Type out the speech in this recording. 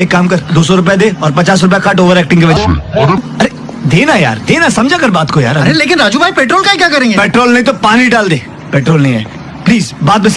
एक काम कर दो सौ रुपए दे और पचास रुपए काट ओवर एक्टिंग के वजह अरे। देना यार देना समझा कर बात को यार। अरे लेकिन राजू भाई पेट्रोल का क्या करेंगे? पेट्रोल नहीं तो पानी डाल दे। पेट्रोल नहीं है। प्लीज़ बाद में